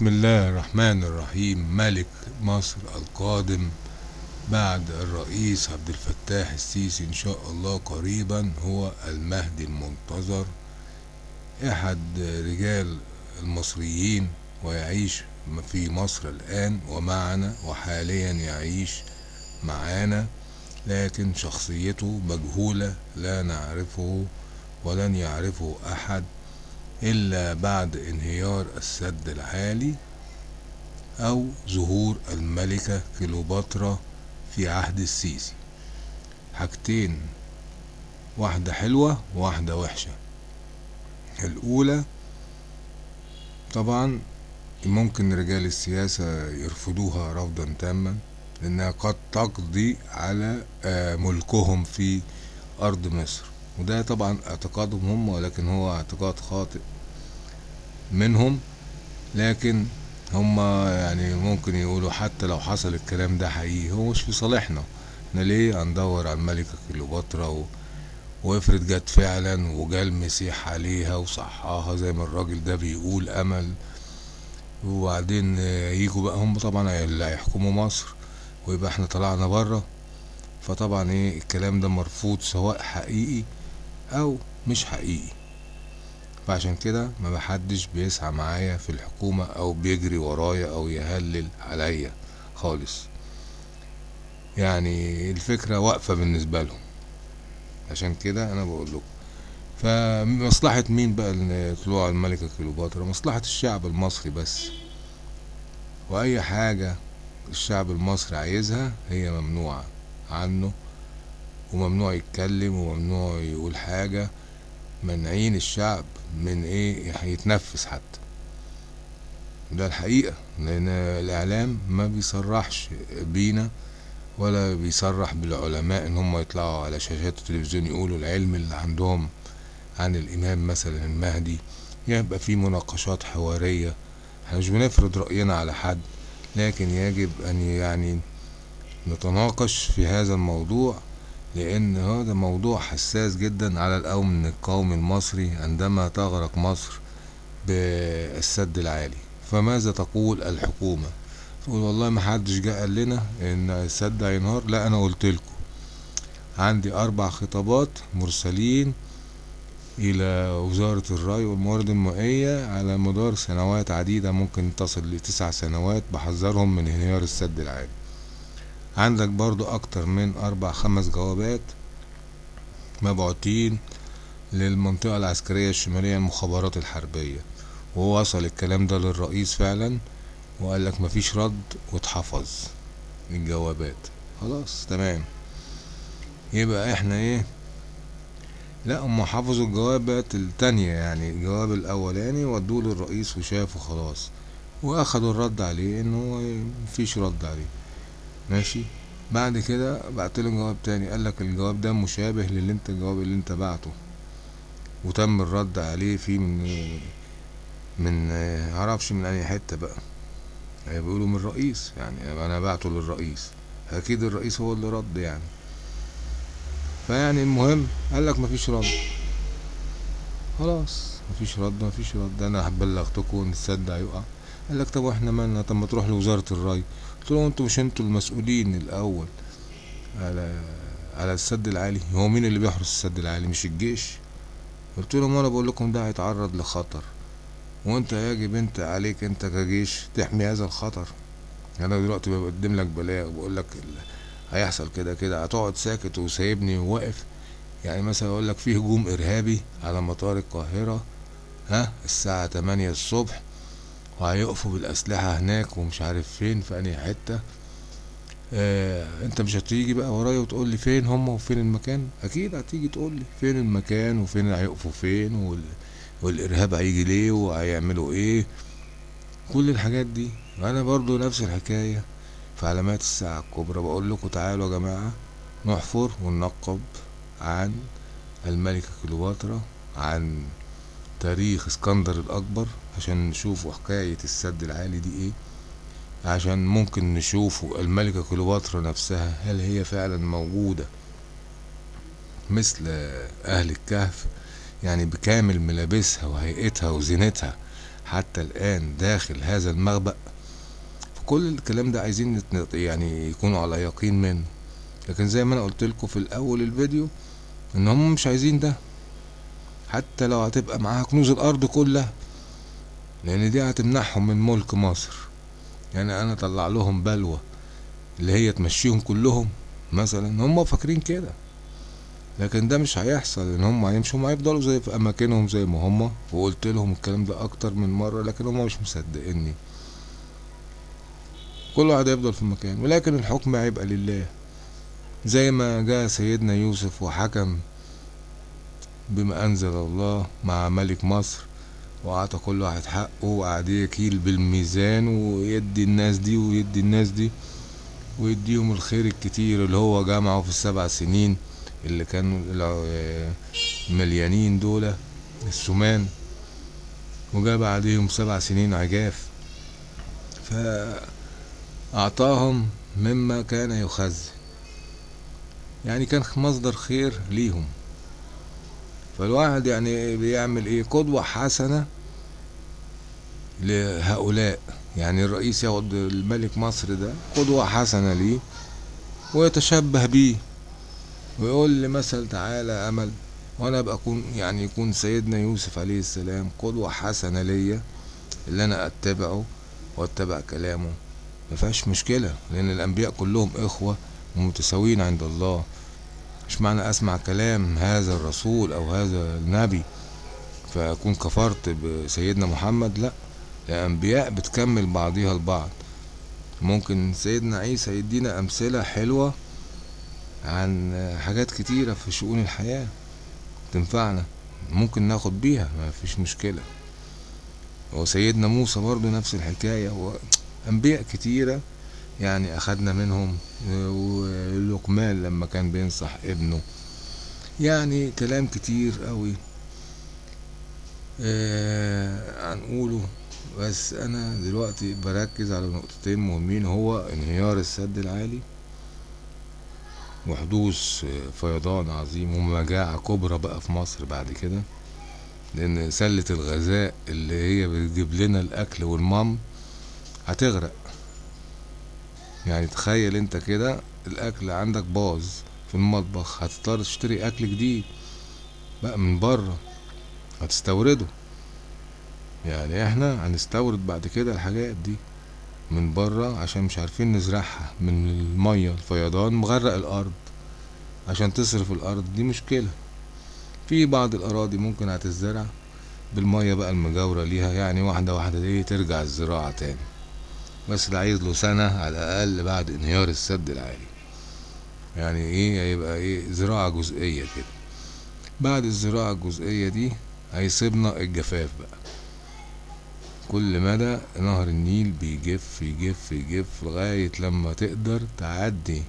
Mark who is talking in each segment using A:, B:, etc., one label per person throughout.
A: بسم الله الرحمن الرحيم. ملك مصر القادم بعد الرئيس عبد الفتاح السيسي إن شاء الله قريبا هو المهدي المنتظر. أحد رجال المصريين ويعيش في مصر الآن ومعنا وحاليا يعيش معانا لكن شخصيته مجهولة لا نعرفه ولن يعرفه أحد. إلا بعد انهيار السد العالي أو ظهور الملكة كليوباترا في عهد السيسي. حاجتين واحدة حلوة وواحدة وحشة. الأولى طبعا ممكن رجال السياسة يرفضوها رفضا تاما لأنها قد تقضي على ملكهم في أرض مصر. وده طبعا اعتقادهم هم ولكن هو اعتقاد خاطئ منهم لكن هم يعني ممكن يقولوا حتى لو حصل الكلام ده حقيقي هو مش في صالحنا. إحنا ليه هندور على الملكة كليوباترا و... وافرض جت فعلا وجا المسيح عليها وصحاها زي ما الراجل ده بيقول أمل. وبعدين يجوا بقى هم طبعا اللي هيحكموا مصر ويبقى إحنا طلعنا بره. فطبعا إيه الكلام ده مرفوض سواء حقيقي أو مش حقيقي. فعشان كده ما بحدش بيسعى معايا في الحكومة أو بيجري ورايا أو يهلل عليا خالص. يعني الفكرة واقفة بالنسبة لهم. عشان كده أنا بقول لكم. فمصلحة مين بقى طلوع الملكة كليوباترا؟ مصلحة الشعب المصري بس. وأي حاجة الشعب المصري عايزها هي ممنوعة عنه وممنوع يتكلم وممنوع يقول حاجة منعين الشعب من إيه يتنفس حتى. ده الحقيقة لأن الإعلام ما بيصرحش بينا ولا بيصرح بالعلماء إن هم يطلعوا على شاشات التلفزيون يقولوا العلم اللي عندهم عن الإمام مثلا المهدي. يبقى في مناقشات حوارية. إحنا مش بنفرض رأينا على حد لكن يجب أن يعني نتناقش في هذا الموضوع. لأن هذا موضوع حساس جدا على الأمن القومي المصري عندما تغرق مصر بالسد العالي. فماذا تقول الحكومة؟ تقول والله ما حدش جه قال لنا إن السد هينهار. لا أنا قلت لكم. عندي أربع خطابات مرسلين إلى وزارة الري والموارد المائية على مدار سنوات عديدة ممكن تصل لتسع سنوات. بحذرهم من انهيار السد العالي. عندك برضو أكتر من أربع خمس جوابات مبعوتين للمنطقة العسكرية الشمالية المخابرات الحربية. ووصل الكلام ده للرئيس فعلا وقال لك مفيش رد واتحفظ الجوابات. خلاص تمام. يبقى إحنا إيه؟ لا هم حفظوا الجوابات التانية يعني الجواب الأولاني ودوه للرئيس وشافه خلاص. وأخدوا الرد عليه انه مفيش رد عليه. ماشي. بعد كده بعت له جواب تاني قال لك الجواب ده مشابه للي انت الجواب اللي انت بعته. وتم الرد عليه فيه من من معرفش من اي حتة بقى. يعني بيقولوا من الرئيس يعني أنا بعته للرئيس. أكيد الرئيس هو اللي رد يعني. فيعني المهم قال لك مفيش رد. خلاص مفيش رد مفيش رد. أنا بلغتكم ان السد هيقع. قال لك طب وإحنا مالنا طب ما تروح لوزارة الري. قلت له أنتوا مش أنتوا المسؤولين الأول على على السد العالي؟ هو مين اللي بيحرس السد العالي؟ مش الجيش؟ قلت لهم أنا بقول لكم ده هيتعرض لخطر. وأنت يجب أنت عليك أنت كجيش تحمي هذا الخطر. أنا دلوقتي بقدم لك بلاغ بقول لك هيحصل كده كده. هتقعد ساكت وسايبني واقف يعني مثلا أقول لك في هجوم إرهابي على مطار القاهرة ها؟ الساعة تمانية الصبح. وهيقفوا بالأسلحة هناك ومش عارف فين في أنهي حتة. آه أنت مش هتيجي بقى ورايا وتقول لي فين هم وفين المكان؟ أكيد هتيجي تقول لي فين المكان وفين هيقفوا فين وال... والإرهاب هيجي ليه وهيعملوا إيه. كل الحاجات دي. أنا برضو نفس الحكاية في علامات الساعة الكبرى. بقول لكم تعالوا يا جماعة نحفر وننقب عن الملكة كليوباترا عن تاريخ اسكندر الأكبر. عشان نشوفوا حكاية السد العالي دي إيه عشان ممكن نشوفوا الملكة كليوباترا نفسها هل هي فعلا موجودة مثل أهل الكهف يعني بكامل ملابسها وهيئتها وزينتها حتى الآن داخل هذا المخبأ. فكل الكلام ده عايزين يعني يكونوا على يقين منه. لكن زي ما أنا قلت لكم في الأول الفيديو إن هم مش عايزين ده. حتى لو هتبقى معاها كنوز الأرض كلها لأن دي هتمنعهم من ملك مصر. يعني أنا أطلع لهم بلوى اللي هي تمشيهم كلهم مثلا. هم فاكرين كده. لكن ده مش هيحصل إن هم هيمشوا. هيفضلوا زي في أماكنهم زي ما هم. وقلت لهم الكلام ده أكتر من مرة لكن هم مش مصدقيني. كل واحد هيفضل في مكانه ولكن الحكم هيبقى لله. زي ما جاء سيدنا يوسف وحكم بما أنزل الله مع ملك مصر. وأعطى كل واحد حقه وقعد يكيل بالميزان ويدي الناس دي ويدي الناس دي ويديهم الخير الكتير اللي هو جمعه في السبع سنين اللي كانوا الع- مليانين دول السمان. وجا بعديهم سبع سنين عجاف. فأعطاهم مما كان يخزن يعني كان مصدر خير ليهم. فالواحد يعني بيعمل إيه؟ قدوة حسنة لهؤلاء. يعني الرئيس ياخد الملك مصر ده قدوة حسنة ليه ويتشبه بيه ويقول لي مثل تعالى أمل وأنا أبقى أكون يعني يكون سيدنا يوسف عليه السلام قدوة حسنة ليا اللي أنا أتبعه وأتبع كلامه. مفيهاش مشكلة لأن الأنبياء كلهم إخوة ومتساويين عند الله. مش معنى أسمع كلام هذا الرسول أو هذا النبي فأكون كفرت بسيدنا محمد؟ لا الأنبياء بتكمل بعضيها البعض. ممكن سيدنا عيسى يدينا أمثلة حلوة عن حاجات كتيرة في شؤون الحياة تنفعنا ممكن ناخد بيها ما فيش مشكلة. وسيدنا موسى برضو نفس الحكاية وأنبياء كتيرة يعني أخدنا منهم ولقمان لما كان بينصح ابنه. يعني كلام كتير قوي. آه هنقوله. بس أنا دلوقتي بركز على نقطتين مهمين. هو انهيار السد العالي وحدوث فيضان عظيم. ومجاعة كبرى بقى في مصر بعد كده. لأن سلة الغذاء اللي هي بتجيب لنا الأكل والمام هتغرق. يعني تخيل انت كده الأكل عندك باظ في المطبخ هتضطر تشتري أكل جديد بقى من بره هتستورده. يعني إحنا هنستورد بعد كده الحاجات دي من بره عشان مش عارفين نزرعها من المية الفيضان مغرق الأرض عشان تصرف الأرض دي مشكلة. في بعض الأراضي ممكن هتزرع بالمية بقى المجاورة ليها يعني واحدة واحدة إيه ترجع الزراعة تاني. بس ده عايز له سنة على الأقل بعد انهيار السد العالي. يعني إيه؟ هيبقى إيه؟ زراعة جزئية كده. بعد الزراعة الجزئية دي هيصيبنا الجفاف بقى. كل مدى نهر النيل بيجف يجف يجف لغاية لما تقدر تعدي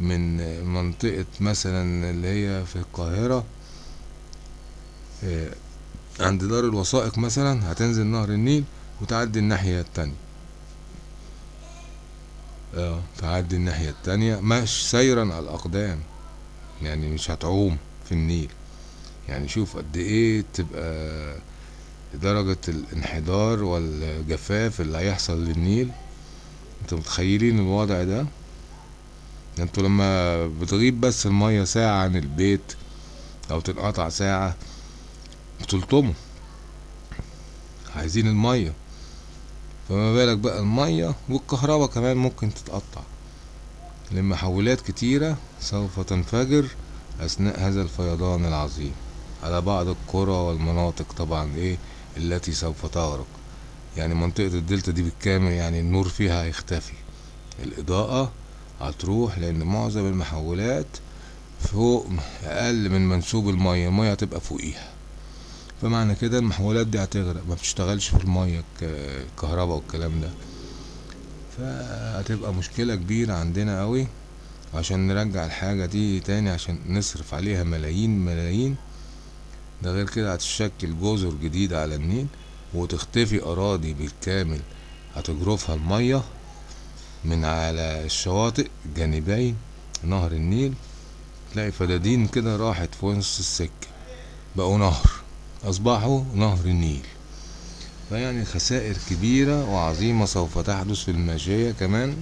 A: من منطقة مثلا اللي هي في القاهرة عند دار الوثائق مثلا هتنزل نهر النيل وتعدي الناحية التانية. آه تعدي الناحية التانية. مش سيرا على الأقدام. يعني مش هتعوم في النيل. يعني شوف قد إيه تبقى درجة الانحدار والجفاف اللي هيحصل للنيل. أنتوا متخيلين الوضع ده؟ أنتوا لما بتغيب بس المية ساعة عن البيت أو تنقطع ساعة بتلطموا. عايزين المية. فما بالك بقى المية والكهرباء كمان ممكن تتقطع. لمحولات كتيرة سوف تنفجر أثناء هذا الفيضان العظيم. على بعض القرى والمناطق طبعا إيه التي سوف تغرق. يعني منطقة الدلتا دي بالكامل يعني النور فيها هيختفي. الإضاءة هتروح لأن معظم المحولات فوق أقل من منسوب المية المية هتبقى فوقيها. فمعنى كده المحولات دي هتغرق ما بتشتغلش في المية الكهرباء والكلام ده. فهتبقى مشكلة كبيرة عندنا قوي عشان نرجع الحاجة دي تاني عشان نصرف عليها ملايين ملايين. ده غير كده هتشكل جزر جديدة على النيل وتختفي أراضي بالكامل هتجرفها المية من على الشواطئ جانبي نهر النيل. تلاقي فدادين كده راحت في نص السكة بقوا نهر. أصبحوا نهر النيل. فيعني خسائر كبيرة وعظيمة سوف تحدث في الماشية كمان.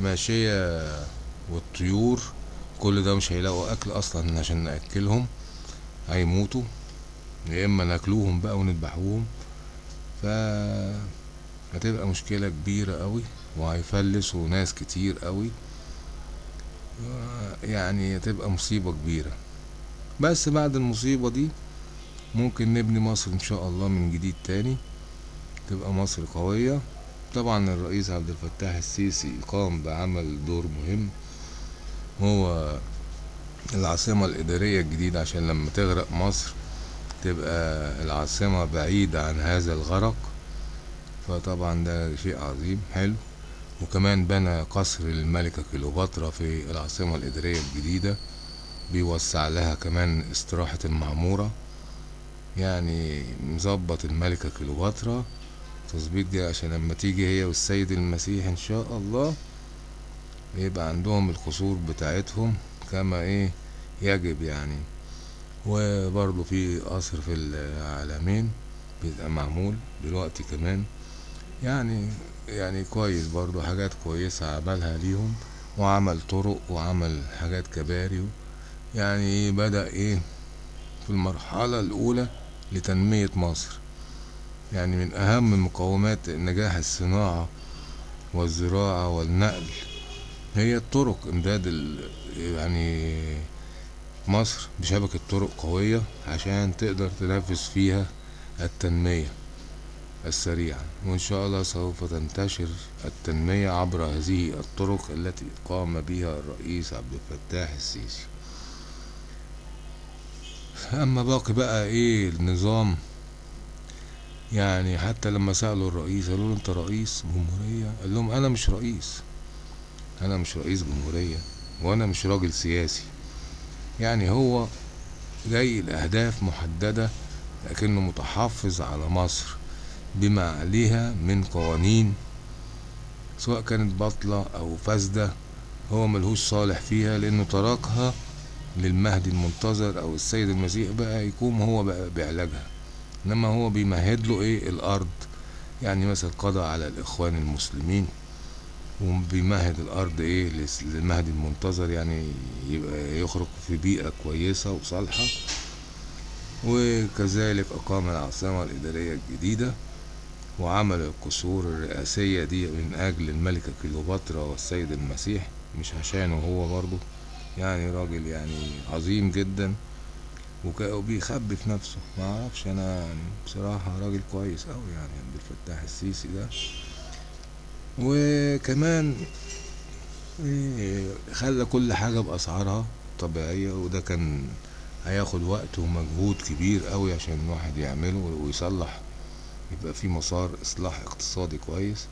A: ماشية والطيور كل ده مش هيلاقوا أكل أصلا عشان نأكلهم. هيموتوا. يا إما ناكلوهم بقى ونذبحوهم. ف هتبقى مشكلة كبيرة قوي وهيفلسوا ناس كتير قوي. يعني هتبقى مصيبة كبيرة. بس بعد المصيبة دي ممكن نبني مصر إن شاء الله من جديد تاني تبقى مصر قوية. طبعا الرئيس عبد الفتاح السيسي قام بعمل دور مهم هو العاصمة الإدارية الجديدة عشان لما تغرق مصر تبقى العاصمة بعيدة عن هذا الغرق. فطبعا ده شيء عظيم حلو. وكمان بنى قصر الملكة كليوباترا في العاصمة الإدارية الجديدة. بيوسع لها كمان استراحة المعمورة. يعني مظبط الملكة كليوباترا. تظبيط دي عشان لما تيجي هي والسيد المسيح إن شاء الله يبقى عندهم القصور بتاعتهم كما إيه يجب يعني. وبرضه في قصر في العالمين بيبقى معمول دلوقتي كمان. يعني يعني كويس برضه حاجات كويسة عملها ليهم وعمل طرق وعمل حاجات كباري يعني بدأ إيه؟ في المرحلة الأولى لتنمية مصر. يعني من أهم مقومات نجاح الصناعة والزراعة والنقل هي الطرق إمداد ال... يعني مصر بشبكة طرق قوية عشان تقدر تنافس فيها التنمية السريعة. وإن شاء الله سوف تنتشر التنمية عبر هذه الطرق التي قام بها الرئيس عبد الفتاح السيسي. أما باقي بقى إيه النظام؟ يعني حتى لما سألوا الرئيس قالوا له أنت رئيس جمهورية؟ قال لهم أنا مش رئيس. أنا مش رئيس جمهورية وأنا مش راجل سياسي. يعني هو جاي لأهداف محددة لكنه متحفظ على مصر بما عليها من قوانين سواء كانت باطلة أو فاسدة هو ملهوش صالح فيها لأنه تركها للمهدي المنتظر أو السيد المسيح بقى يقوم هو بقى بعلاجها. إنما هو بيمهد له إيه؟ الأرض. يعني مثلا قضى على الإخوان المسلمين. وبيمهد الأرض إيه؟ للمهدي المنتظر يعني يبقى يخرج في بيئة كويسة وصالحة. وكذلك أقام العاصمة الإدارية الجديدة وعمل القصور الرئاسية دي من أجل الملكة كليوباترا والسيد المسيح مش عشانه هو برضه. يعني راجل يعني عظيم جدا وبيخبي في نفسه. ما أعرفش أنا بصراحة راجل كويس أوي يعني عبد الفتاح السيسي ده. وكمان خلى كل حاجة بأسعارها طبيعية وده كان هياخد وقت ومجهود كبير قوي عشان الواحد يعمله ويصلح يبقى في مسار إصلاح اقتصادي كويس.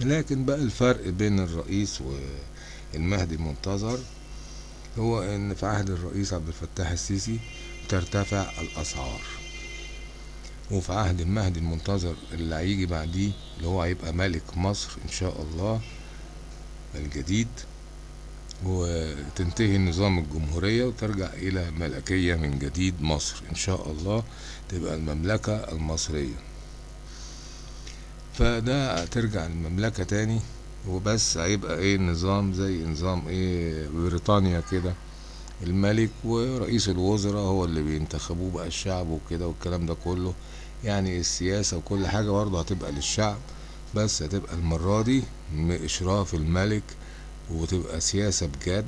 A: لكن بقى الفرق بين الرئيس والمهدي المنتظر هو إن في عهد الرئيس عبد الفتاح السيسي ترتفع الأسعار. وفي عهد المهدي المنتظر اللي هيجي بعديه اللي هو هيبقى ملك مصر إن شاء الله الجديد وتنتهي نظام الجمهورية وترجع إلى ملكية من جديد مصر إن شاء الله تبقى المملكة المصرية. فده ترجع المملكة تاني. وبس هيبقى إيه نظام زي نظام إيه بريطانيا كده. الملك ورئيس الوزراء هو اللي بينتخبوه بقى الشعب وكده والكلام ده كله. يعني السياسة وكل حاجة برضه هتبقى للشعب بس هتبقى المرة دي إشراف الملك وتبقى سياسة بجد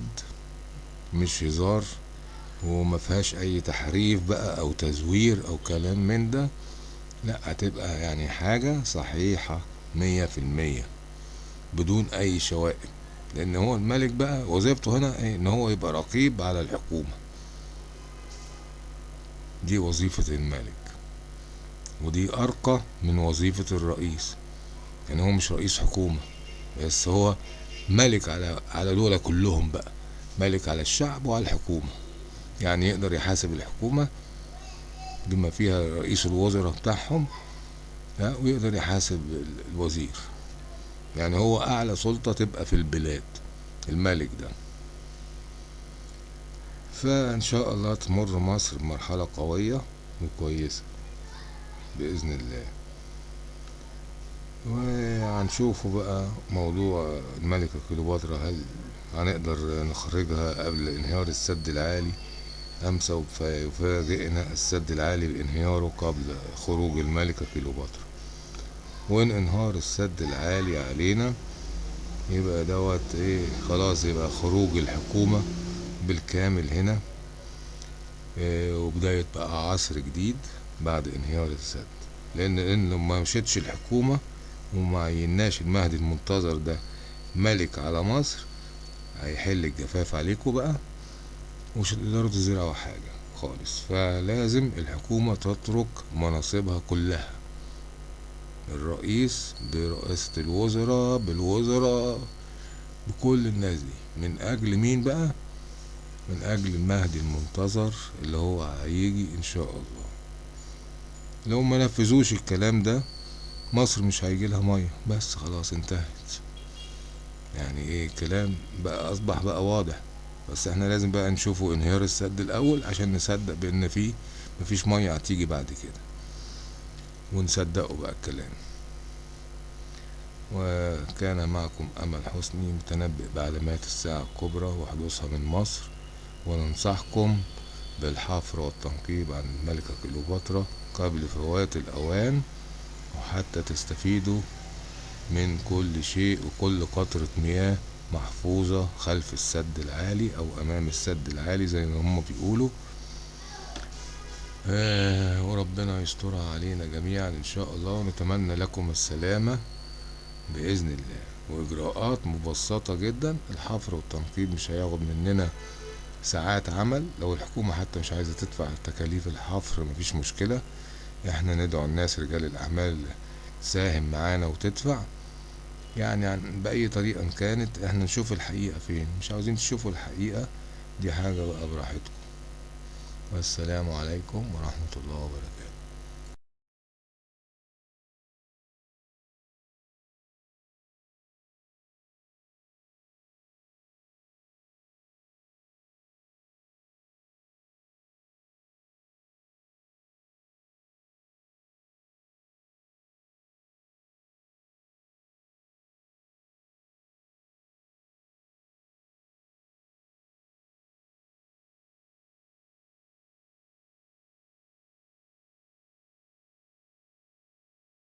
A: مش هزار وما فيهاش أي تحريف بقى أو تزوير أو كلام من ده. لأ هتبقى يعني حاجة صحيحة مية في المية. بدون أي شوائب. لأن هو الملك بقى وظيفته هنا إيه؟ إن هو يبقى رقيب على الحكومة. دي وظيفة الملك. ودي أرقى من وظيفة الرئيس. يعني هو مش رئيس حكومة بس هو ملك على على دول كلهم بقى. ملك على الشعب وعلى الحكومة. يعني يقدر يحاسب الحكومة بما فيها رئيس الوزراء بتاعهم ويقدر يحاسب الوزير. يعني هو أعلى سلطة تبقى في البلاد الملك ده. فإن شاء الله تمر مصر بمرحلة قوية وكويسة بإذن الله. وهنشوفوا بقى موضوع الملكة كليوباترا هل هنقدر نخرجها قبل انهيار السد العالي أم سوف يفاجئنا السد العالي بانهياره قبل خروج الملكة كليوباترا؟ وإن انهار السد العالي علينا يبقى دوت إيه خلاص يبقى خروج الحكومة بالكامل هنا. إيه وبداية بقى عصر جديد بعد انهيار السد. إن لو ما مشيتش الحكومة وما عيناش المهدي المنتظر ده ملك على مصر هيحل الجفاف عليكم بقى ومش هتقدروا تزرعوا حاجة خالص. فلازم الحكومة تترك مناصبها كلها. الرئيس برئاسة الوزراء بالوزراء بكل الناس دي. من أجل مين بقى؟ من أجل المهدي المنتظر اللي هو هيجي إن شاء الله. لو ما نفذوش الكلام ده مصر مش هيجيلها مية. بس خلاص انتهت. يعني إيه الكلام بقى أصبح بقى واضح. بس إحنا لازم بقى نشوفوا انهيار السد الأول عشان نصدق بأن فيه مفيش مية هتيجي بعد كده. ونصدقوا بقى الكلام. وكان معكم أمل حسني متنبئ بعلامات الساعة الكبرى وحدوثها من مصر. وننصحكم بالحفر والتنقيب عن الملكة كليوباترا قبل فوات الأوان وحتى تستفيدوا من كل شيء وكل قطرة مياه محفوظة خلف السد العالي أو أمام السد العالي زي ما هم بيقولوا. آه وربنا يسترها علينا جميعا إن شاء الله ونتمنى لكم السلامة بإذن الله. وإجراءات مبسطة جدا. الحفر والتنقيب مش هياخد مننا ساعات عمل. لو الحكومة حتى مش عايزة تدفع تكاليف الحفر مفيش مشكلة. إحنا ندعو الناس رجال الأعمال تساهم معانا وتدفع. يعني عن بأي طريقة كانت إحنا نشوف الحقيقة فين. مش عاوزين تشوفوا الحقيقة دي حاجة بقى براحتكم. والسلام عليكم ورحمة الله وبركاته.